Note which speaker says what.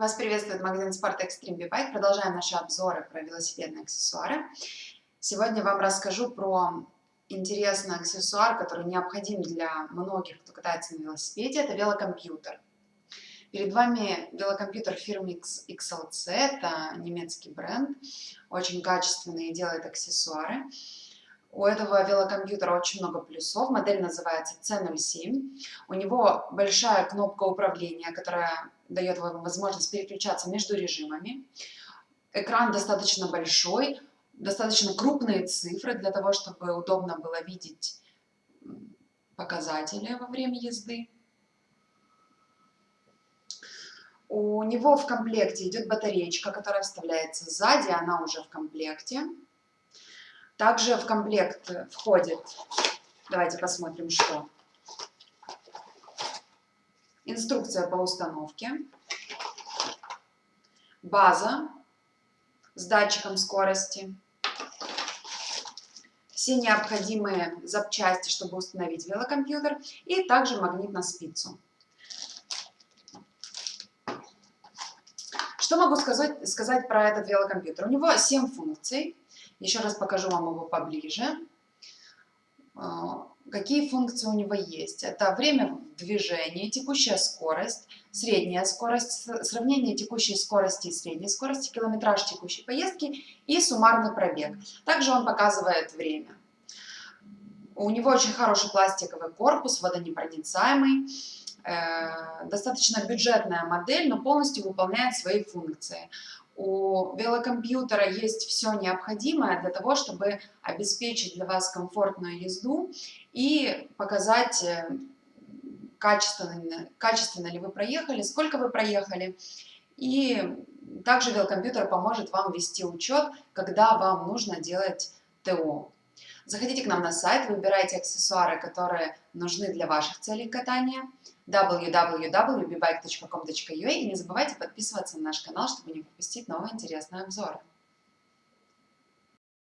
Speaker 1: Вас приветствует магазин спорта Extreme B-Bike. Продолжаем наши обзоры про велосипедные аксессуары. Сегодня вам расскажу про интересный аксессуар, который необходим для многих, кто катается на велосипеде. Это велокомпьютер. Перед вами велокомпьютер фирмы XLC. Это немецкий бренд. Очень качественный и делает аксессуары. У этого велокомпьютера очень много плюсов. Модель называется C07. У него большая кнопка управления, которая дает вам возможность переключаться между режимами. Экран достаточно большой, достаточно крупные цифры для того, чтобы удобно было видеть показатели во время езды. У него в комплекте идет батареечка, которая вставляется сзади, она уже в комплекте. Также в комплект входит, давайте посмотрим, что инструкция по установке, база с датчиком скорости, все необходимые запчасти, чтобы установить велокомпьютер, и также магнит на спицу. Что могу сказать, сказать про этот велокомпьютер? У него 7 функций. Еще раз покажу вам его поближе. А, Какие функции у него есть? Это время движения, текущая скорость, средняя скорость, сравнение текущей скорости и средней скорости, километраж текущей поездки и суммарный пробег. Также он показывает время. У него очень хороший пластиковый корпус, водонепроницаемый, достаточно бюджетная модель, но полностью выполняет свои функции у велокомпьютера есть все необходимое для того, чтобы обеспечить для вас комфортную езду и показать, э, качественно, качественно ли вы проехали, сколько вы проехали. И также велокомпьютер поможет вам вести учет, когда вам нужно делать ТО. Заходите к нам на сайт, выбирайте аксессуары, которые нужны для ваших целей катания www.bbike.com.ua и не забывайте подписываться на наш канал, чтобы не пропустить новые интересные обзоры.